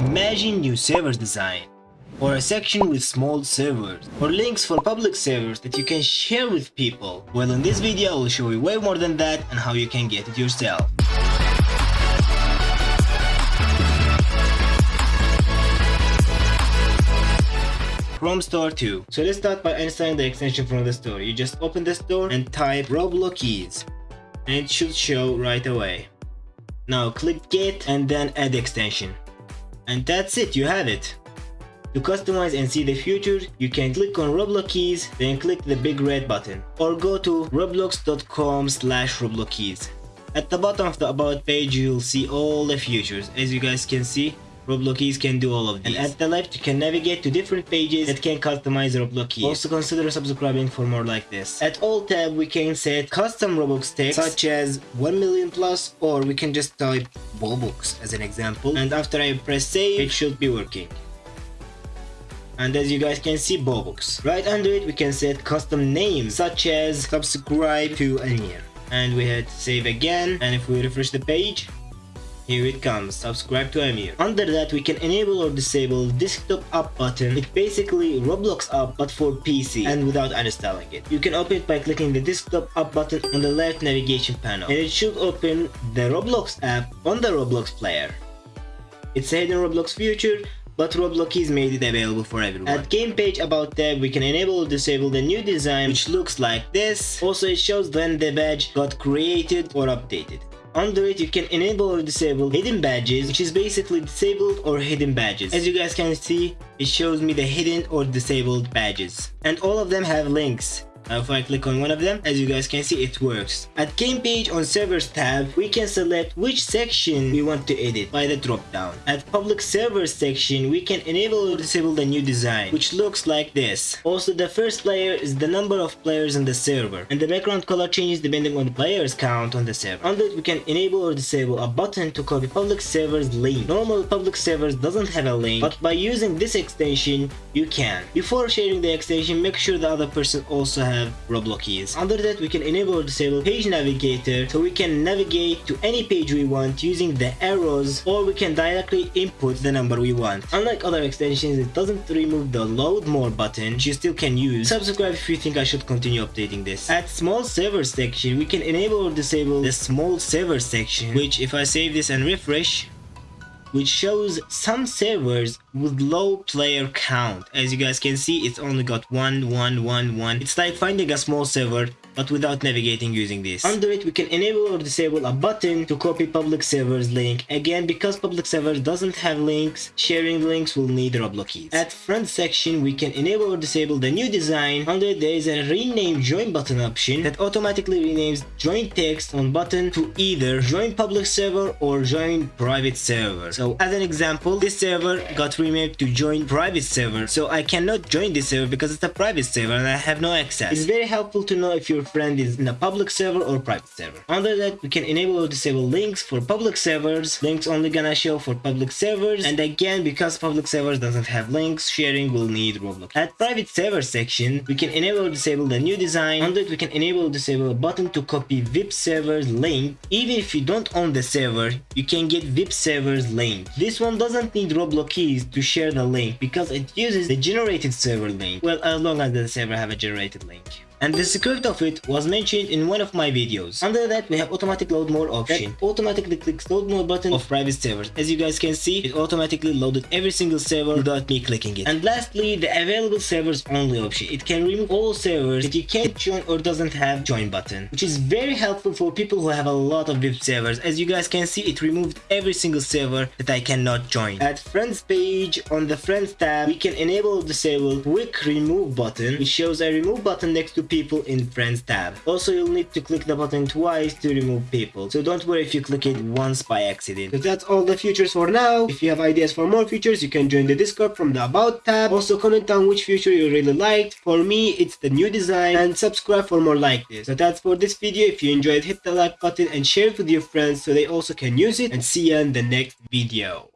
Imagine new servers design, or a section with small servers, or links for public servers that you can share with people. Well in this video I will show you way more than that and how you can get it yourself. Chrome Store 2. So let's start by installing the extension from the store. You just open the store and type Roblokeys and it should show right away. Now click get and then add extension. And that's it, you have it. To customize and see the future, you can click on Roblokeys, then click the big red button. Or go to roblox.com slash roblokeys. At the bottom of the about page, you'll see all the features. As you guys can see, Roblokeys can do all of these. And at the left, you can navigate to different pages that can customize Roblokeys. Also consider subscribing for more like this. At all tab, we can set custom Robux text, such as 1 million plus, or we can just type Robux as an example. And after I press save, it should be working and as you guys can see Bobux. Right under it we can set custom names such as subscribe to Amir and we hit save again and if we refresh the page here it comes, subscribe to Amir. Under that we can enable or disable desktop app button. It's basically Roblox app but for PC and without uninstalling it. You can open it by clicking the desktop app button on the left navigation panel and it should open the Roblox app on the Roblox player. It's a hidden Roblox feature but Roblokeys made it available for everyone. At game page about tab, we can enable or disable the new design which looks like this. Also it shows when the badge got created or updated. Under it, you can enable or disable hidden badges, which is basically disabled or hidden badges. As you guys can see, it shows me the hidden or disabled badges. And all of them have links. Now if I click on one of them, as you guys can see, it works. At game page on servers tab, we can select which section we want to edit by the drop down. At public servers section, we can enable or disable the new design, which looks like this. Also, the first player is the number of players in the server, and the background color changes depending on the players count on the server. Under it, we can enable or disable a button to copy public servers link. Normal public servers doesn't have a link, but by using this extension, you can. Before sharing the extension, make sure the other person also has have Roblokeys. Under that we can enable or disable page navigator so we can navigate to any page we want using the arrows or we can directly input the number we want. Unlike other extensions it doesn't remove the load more button which you still can use. Subscribe if you think I should continue updating this. At small server section we can enable or disable the small server section which if I save this and refresh which shows some servers with low player count. As you guys can see, it's only got one, one, one, one. It's like finding a small server but without navigating using this. Under it, we can enable or disable a button to copy public servers link. Again, because public servers doesn't have links, sharing links will need Roblokeys. At front section, we can enable or disable the new design. Under it, there is a rename join button option that automatically renames join text on button to either join public server or join private server. So as an example, this server got renamed to join private server. So I cannot join this server because it's a private server and I have no access. It's very helpful to know if your friend is in a public server or private server. Under that, we can enable or disable links for public servers. Links only gonna show for public servers. And again, because public servers doesn't have links, sharing will need Roblokeys. At private server section, we can enable or disable the new design. Under it, we can enable or disable a button to copy VIP servers link. Even if you don't own the server, you can get VIP servers link. This one doesn't need Roblokeys to share the link because it uses the generated server link. Well, as long as the server have a generated link and the secret of it was mentioned in one of my videos. Under that we have automatic load more option. That automatically clicks load more button of private servers. As you guys can see, it automatically loaded every single server without me clicking it. And lastly, the available servers only option. It can remove all servers that you can't join or doesn't have join button, which is very helpful for people who have a lot of VIP servers. As you guys can see, it removed every single server that I cannot join. At friends page, on the friends tab, we can enable or disable quick remove button, which shows a remove button next to people in friends tab. Also you'll need to click the button twice to remove people, so don't worry if you click it once by accident. So that's all the features for now. If you have ideas for more features you can join the discord from the about tab. Also comment down which feature you really liked. For me it's the new design and subscribe for more like this. So that's for this video. If you enjoyed hit the like button and share it with your friends so they also can use it and see you in the next video.